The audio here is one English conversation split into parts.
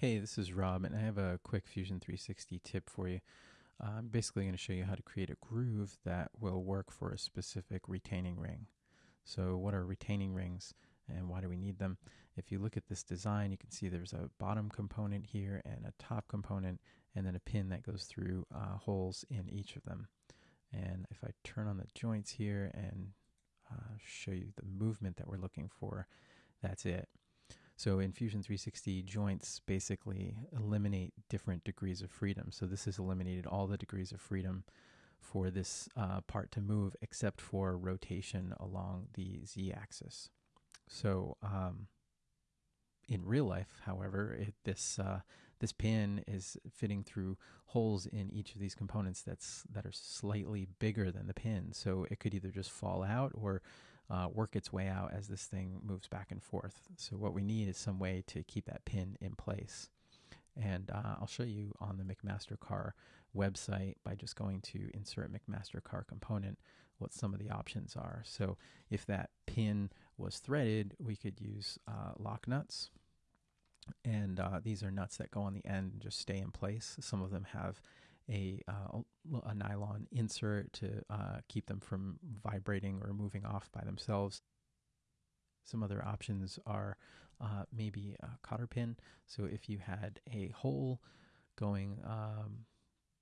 Hey, this is Rob, and I have a quick Fusion 360 tip for you. Uh, I'm basically going to show you how to create a groove that will work for a specific retaining ring. So, what are retaining rings and why do we need them? If you look at this design, you can see there's a bottom component here and a top component, and then a pin that goes through uh, holes in each of them. And if I turn on the joints here and uh, show you the movement that we're looking for, that's it. So in Fusion 360, joints basically eliminate different degrees of freedom. So this has eliminated all the degrees of freedom for this uh, part to move except for rotation along the z-axis. So um, in real life, however, it, this uh, this pin is fitting through holes in each of these components that's that are slightly bigger than the pin. So it could either just fall out or uh, work its way out as this thing moves back and forth. So what we need is some way to keep that pin in place. And uh, I'll show you on the McMaster-Carr website by just going to insert McMaster-Carr component what some of the options are. So if that pin was threaded, we could use uh, lock nuts. And uh, these are nuts that go on the end and just stay in place. Some of them have a, uh, a nylon insert to uh, keep them from vibrating or moving off by themselves. Some other options are uh, maybe a cotter pin. So if you had a hole going, um,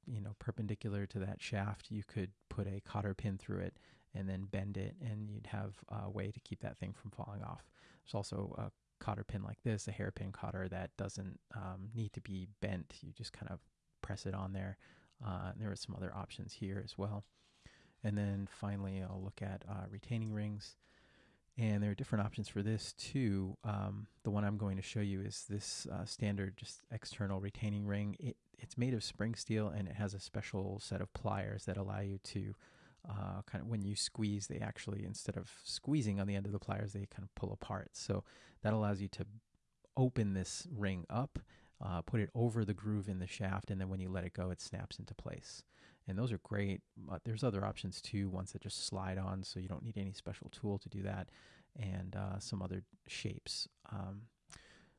you know, perpendicular to that shaft, you could put a cotter pin through it and then bend it, and you'd have a way to keep that thing from falling off. There's also a cotter pin like this, a hairpin cotter that doesn't um, need to be bent. You just kind of press it on there. Uh, there are some other options here as well. And then finally, I'll look at uh, retaining rings. And there are different options for this too. Um, the one I'm going to show you is this uh, standard just external retaining ring. It, it's made of spring steel and it has a special set of pliers that allow you to uh, kind of when you squeeze, they actually, instead of squeezing on the end of the pliers, they kind of pull apart. So that allows you to open this ring up uh, put it over the groove in the shaft, and then when you let it go, it snaps into place. And those are great. But there's other options too, ones that just slide on, so you don't need any special tool to do that, and uh, some other shapes. Um,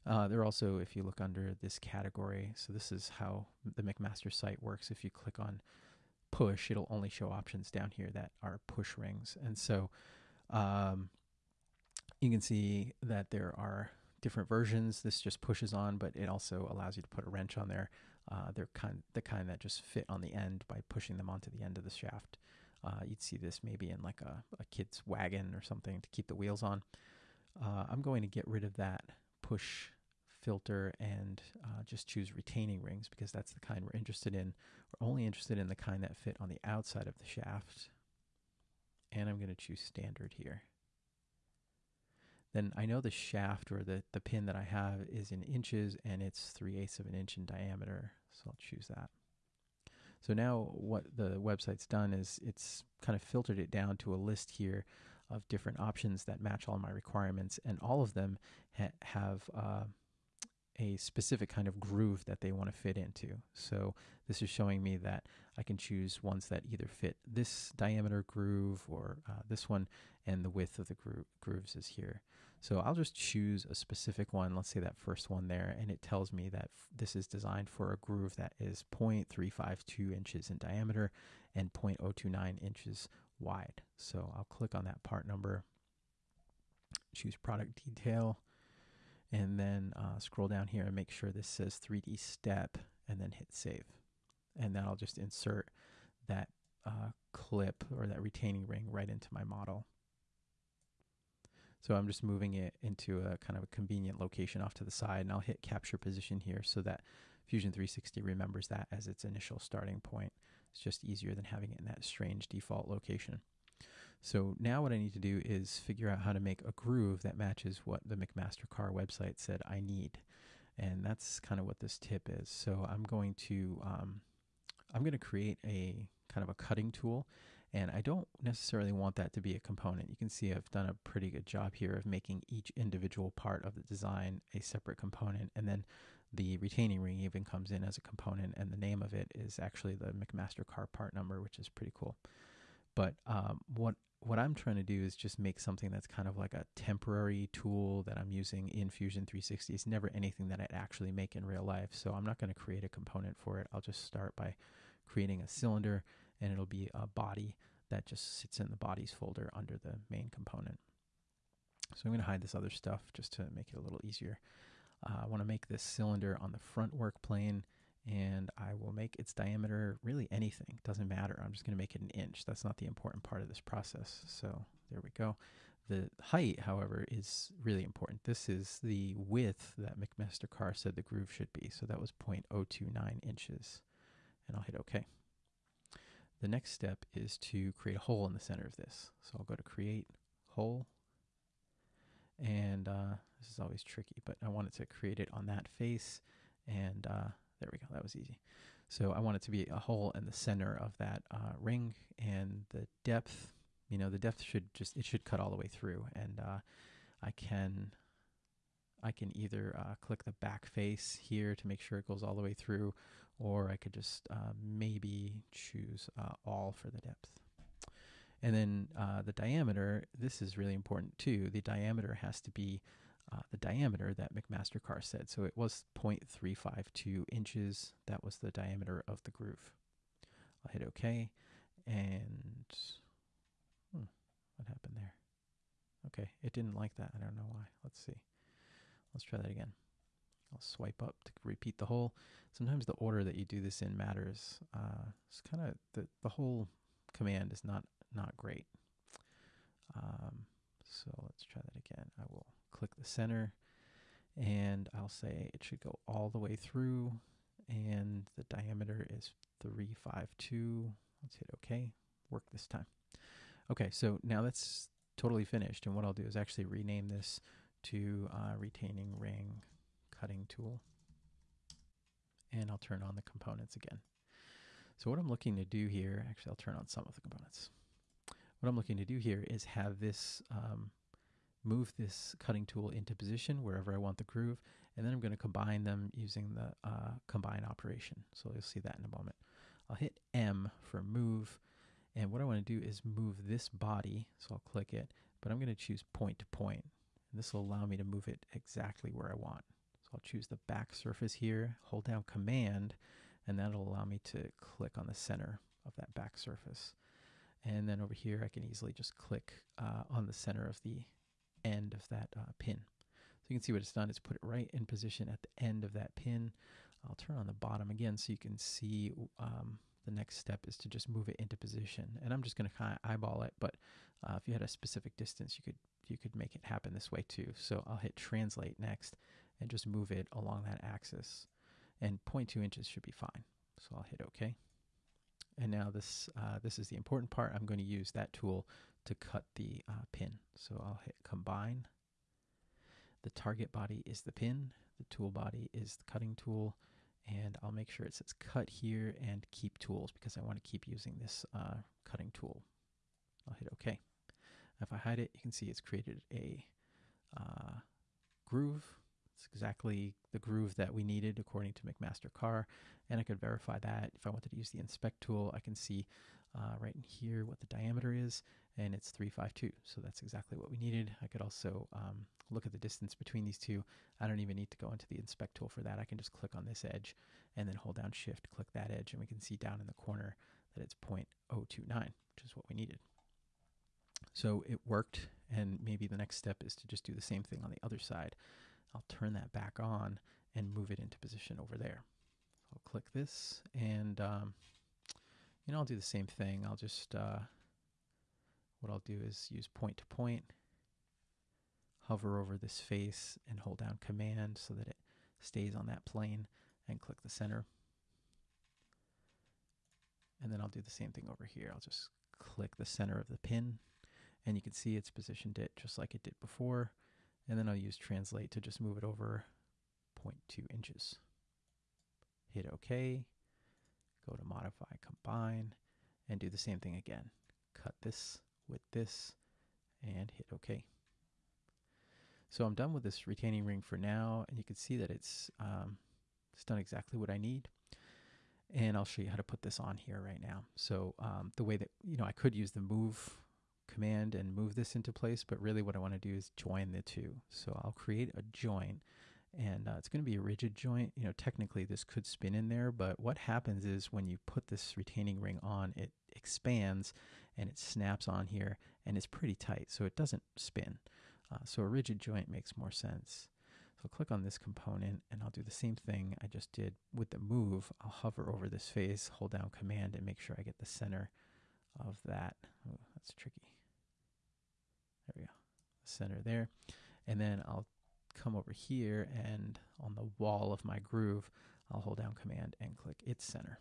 uh, there are also, if you look under this category, so this is how the McMaster site works. If you click on push, it'll only show options down here that are push rings. And so um, you can see that there are different versions. This just pushes on, but it also allows you to put a wrench on there. Uh, they're kind the kind that just fit on the end by pushing them onto the end of the shaft. Uh, you'd see this maybe in like a, a, kid's wagon or something to keep the wheels on. Uh, I'm going to get rid of that push filter and uh, just choose retaining rings because that's the kind we're interested in. We're only interested in the kind that fit on the outside of the shaft. And I'm going to choose standard here then I know the shaft or the, the pin that I have is in inches and it's 3 eighths of an inch in diameter. So I'll choose that. So now what the website's done is it's kind of filtered it down to a list here of different options that match all my requirements, and all of them ha have uh, a specific kind of groove that they want to fit into. So this is showing me that I can choose ones that either fit this diameter groove or uh, this one, and the width of the gro grooves is here. So I'll just choose a specific one, let's say that first one there, and it tells me that this is designed for a groove that is 0.352 inches in diameter and 0.029 inches wide. So I'll click on that part number, choose product detail, and then uh, scroll down here and make sure this says 3D step and then hit save. And then I'll just insert that uh, clip or that retaining ring right into my model. So I'm just moving it into a kind of a convenient location off to the side and I'll hit capture position here so that Fusion 360 remembers that as its initial starting point. It's just easier than having it in that strange default location. So now what I need to do is figure out how to make a groove that matches what the McMaster-Carr website said I need. And that's kind of what this tip is. So I'm going to um, I'm going to create a kind of a cutting tool and I don't necessarily want that to be a component. You can see I've done a pretty good job here of making each individual part of the design a separate component and then the retaining ring even comes in as a component and the name of it is actually the McMaster-Carr part number which is pretty cool. But um, what what I'm trying to do is just make something that's kind of like a temporary tool that I'm using in Fusion 360. It's never anything that I'd actually make in real life. So I'm not going to create a component for it. I'll just start by creating a cylinder and it'll be a body that just sits in the bodies folder under the main component. So I'm going to hide this other stuff just to make it a little easier. Uh, I want to make this cylinder on the front work plane and I will make its diameter really anything. Doesn't matter. I'm just going to make it an inch. That's not the important part of this process. So there we go. The height, however, is really important. This is the width that McMaster-Carr said the groove should be. So that was 0.029 inches. And I'll hit OK. The next step is to create a hole in the center of this. So I'll go to Create, Hole. And uh, this is always tricky, but I wanted to create it on that face. And uh, there we go. That was easy. So I want it to be a hole in the center of that uh, ring, and the depth. You know, the depth should just it should cut all the way through, and uh, I can I can either uh, click the back face here to make sure it goes all the way through, or I could just uh, maybe choose uh, all for the depth. And then uh, the diameter, this is really important too. The diameter has to be uh, the diameter that McMaster-Carr said. So it was 0.352 inches. That was the diameter of the groove. I'll hit OK. And hmm, what happened there? Okay, it didn't like that. I don't know why. Let's see. Let's try that again. I'll swipe up to repeat the hole. Sometimes the order that you do this in matters. Uh, it's kind of the the hole command is not not great. Um, so let's try that again. I will click the center and I'll say it should go all the way through and the diameter is 352. Let's hit OK. Work this time. Okay, so now that's totally finished. And what I'll do is actually rename this to uh, retaining ring cutting tool. And I'll turn on the components again. So what I'm looking to do here, actually I'll turn on some of the components. What I'm looking to do here is have this um, move this cutting tool into position wherever I want the groove, and then I'm going to combine them using the uh, combine operation. So you'll see that in a moment. I'll hit M for move, and what I want to do is move this body, so I'll click it, but I'm going to choose point to point, and this will allow me to move it exactly where I want. So I'll choose the back surface here, hold down Command, and that'll allow me to click on the center of that back surface. And then over here, I can easily just click uh, on the center of the end of that uh, pin. So you can see what it's done. It's put it right in position at the end of that pin. I'll turn on the bottom again so you can see um, the next step is to just move it into position. And I'm just going to kind of eyeball it, but uh, if you had a specific distance, you could you could make it happen this way too. So I'll hit translate next and just move it along that axis. And 0.2 inches should be fine. So I'll hit OK. And now this uh, this is the important part. I'm going to use that tool to cut the uh, pin. So I'll hit combine. The target body is the pin. The tool body is the cutting tool. And I'll make sure it says cut here and keep tools because I want to keep using this uh, cutting tool. I'll hit OK. If I hide it, you can see it's created a uh, groove. It's exactly the groove that we needed according to McMaster-Carr. And I could verify that. If I wanted to use the inspect tool, I can see uh, right in here what the diameter is and it's 352. So that's exactly what we needed. I could also um, look at the distance between these two. I don't even need to go into the inspect tool for that. I can just click on this edge and then hold down shift, click that edge, and we can see down in the corner that it's 0.029, which is what we needed. So it worked, and maybe the next step is to just do the same thing on the other side. I'll turn that back on and move it into position over there. I'll click this, and um, you know, I'll do the same thing. I'll just uh, what I'll do is use point to point, hover over this face and hold down command so that it stays on that plane and click the center. And then I'll do the same thing over here. I'll just click the center of the pin and you can see it's positioned it just like it did before. And then I'll use translate to just move it over 0.2 inches. Hit OK, go to modify combine and do the same thing again. Cut this with this and hit OK. So I'm done with this retaining ring for now, and you can see that it's, um, it's done exactly what I need. And I'll show you how to put this on here right now. So um, the way that, you know, I could use the move command and move this into place, but really what I want to do is join the two. So I'll create a joint and uh, it's going to be a rigid joint. You know, technically this could spin in there, but what happens is when you put this retaining ring on, it expands and it snaps on here and it's pretty tight, so it doesn't spin. Uh, so a rigid joint makes more sense. So I'll click on this component and I'll do the same thing I just did with the move. I'll hover over this face, hold down command and make sure I get the center of that. Oh, that's tricky. Center there. And then I'll come over here and on the wall of my groove, I'll hold down command and click its center.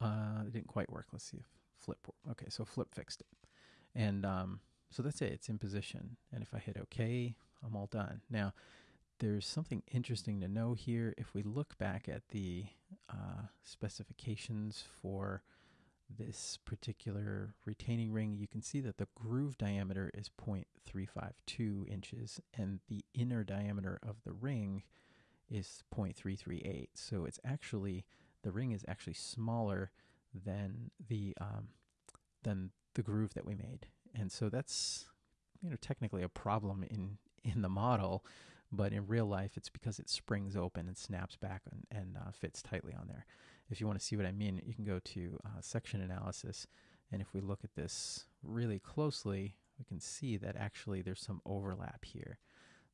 Uh, it didn't quite work. Let's see if flip. Okay, so flip fixed it. And um, so that's it. It's in position. And if I hit OK, I'm all done. Now, there's something interesting to know here. If we look back at the uh, specifications for this particular retaining ring, you can see that the groove diameter is 0.352 inches and the inner diameter of the ring is 0.338. So it's actually, the ring is actually smaller than the, um, than the groove that we made. And so that's, you know, technically a problem in, in the model, but in real life it's because it springs open and snaps back and, and uh, fits tightly on there if you want to see what I mean, you can go to uh, section analysis. And if we look at this really closely, we can see that actually there's some overlap here.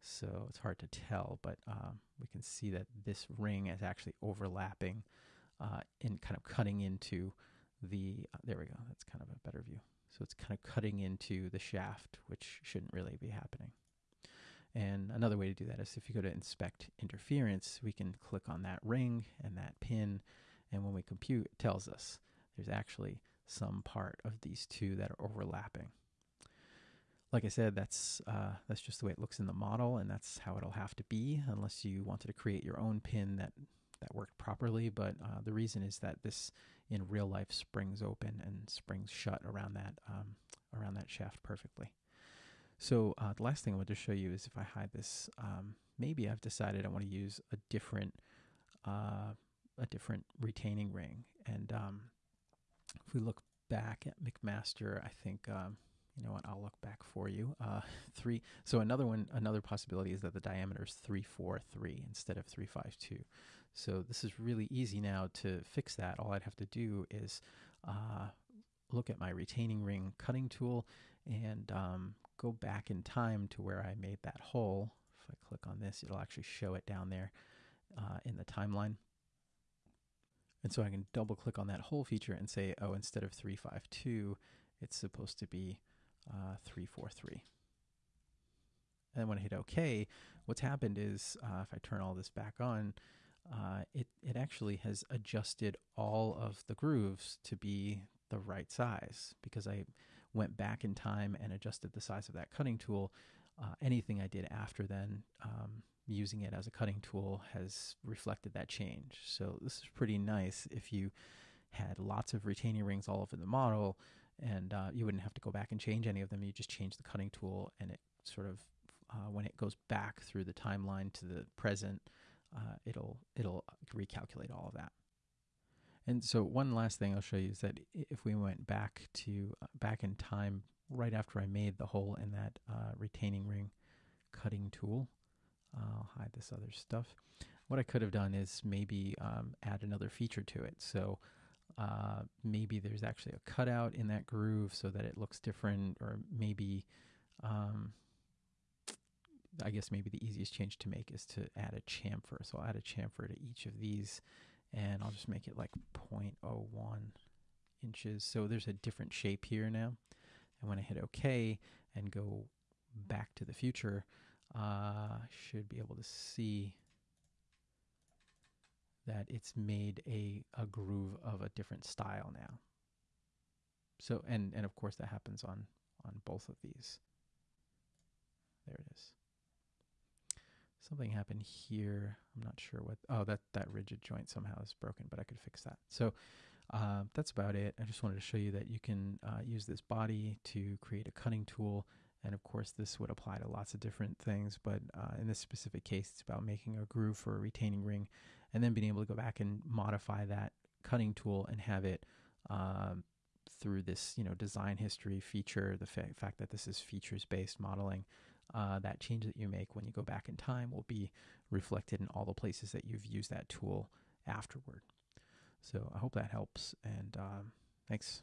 So it's hard to tell, but um, we can see that this ring is actually overlapping uh, and kind of cutting into the, uh, there we go, that's kind of a better view. So it's kind of cutting into the shaft, which shouldn't really be happening. And another way to do that is if you go to inspect interference, we can click on that ring and that pin and when we compute, it tells us there's actually some part of these two that are overlapping. Like I said, that's uh, that's just the way it looks in the model, and that's how it'll have to be, unless you wanted to create your own pin that that worked properly. But uh, the reason is that this in real life springs open and springs shut around that um, around that shaft perfectly. So uh, the last thing I want to show you is if I hide this, um, maybe I've decided I want to use a different uh, a different retaining ring. And um, if we look back at McMaster, I think um, you know what I'll look back for you. Uh, three. So another one, another possibility is that the diameter is three four three instead of three five two. So this is really easy now to fix that. All I'd have to do is uh, look at my retaining ring cutting tool and um, go back in time to where I made that hole. If I click on this, it'll actually show it down there uh, in the timeline. And so I can double click on that hole feature and say, oh, instead of 352, it's supposed to be uh, 343. And when I hit OK, what's happened is uh, if I turn all this back on, uh, it, it actually has adjusted all of the grooves to be the right size because I went back in time and adjusted the size of that cutting tool. Uh, anything I did after then um, using it as a cutting tool has reflected that change. So this is pretty nice if you had lots of retaining rings all over the model and uh, you wouldn't have to go back and change any of them. You just change the cutting tool and it sort of, uh, when it goes back through the timeline to the present, uh, it'll, it'll recalculate all of that. And so one last thing I'll show you is that if we went back to uh, back in time right after I made the hole in that uh, retaining ring cutting tool, I'll hide this other stuff. What I could have done is maybe um, add another feature to it. So uh, maybe there's actually a cutout in that groove so that it looks different, or maybe, um, I guess maybe the easiest change to make is to add a chamfer. So I'll add a chamfer to each of these, and I'll just make it like 0.01 inches. So there's a different shape here now. And when I hit OK and go back to the future, uh, should be able to see that it's made a, a groove of a different style now. So, and, and of course that happens on, on both of these. There it is. Something happened here. I'm not sure what, oh, that, that rigid joint somehow is broken, but I could fix that. So uh, that's about it. I just wanted to show you that you can uh, use this body to create a cutting tool and of course, this would apply to lots of different things, but uh, in this specific case, it's about making a groove for a retaining ring and then being able to go back and modify that cutting tool and have it um, through this, you know, design history feature, the fa- fact that this is features based modeling, uh, that change that you make when you go back in time will be reflected in all the places that you've used that tool afterward. So I hope that helps, and um, thanks.